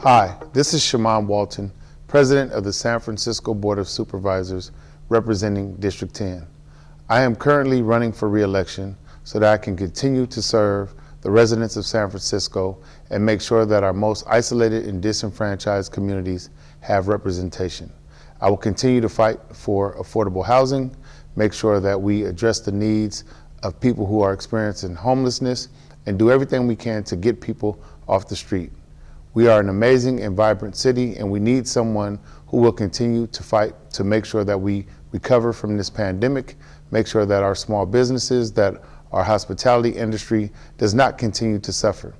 Hi, this is Shamann Walton, President of the San Francisco Board of Supervisors representing District 10. I am currently running for re-election so that I can continue to serve the residents of San Francisco and make sure that our most isolated and disenfranchised communities have representation. I will continue to fight for affordable housing, make sure that we address the needs of people who are experiencing homelessness, and do everything we can to get people off the street. We are an amazing and vibrant city, and we need someone who will continue to fight to make sure that we recover from this pandemic, make sure that our small businesses, that our hospitality industry does not continue to suffer.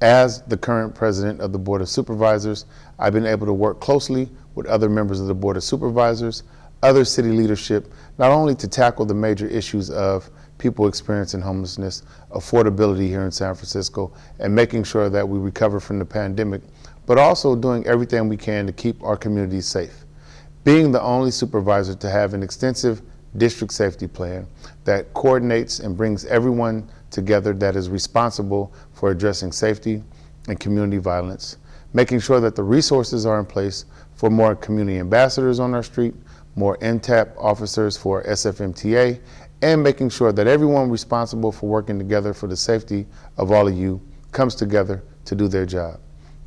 As the current president of the Board of Supervisors, I've been able to work closely with other members of the Board of Supervisors, other city leadership, not only to tackle the major issues of people experiencing homelessness, affordability here in San Francisco, and making sure that we recover from the pandemic, but also doing everything we can to keep our communities safe. Being the only supervisor to have an extensive district safety plan that coordinates and brings everyone together that is responsible for addressing safety and community violence, making sure that the resources are in place for more community ambassadors on our street, more MTAP officers for SFMTA, and making sure that everyone responsible for working together for the safety of all of you comes together to do their job.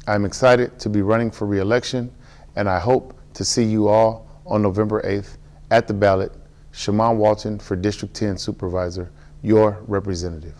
I'm excited to be running for reelection, and I hope to see you all on November 8th at the ballot. Shamann Walton for District 10 Supervisor, your representative.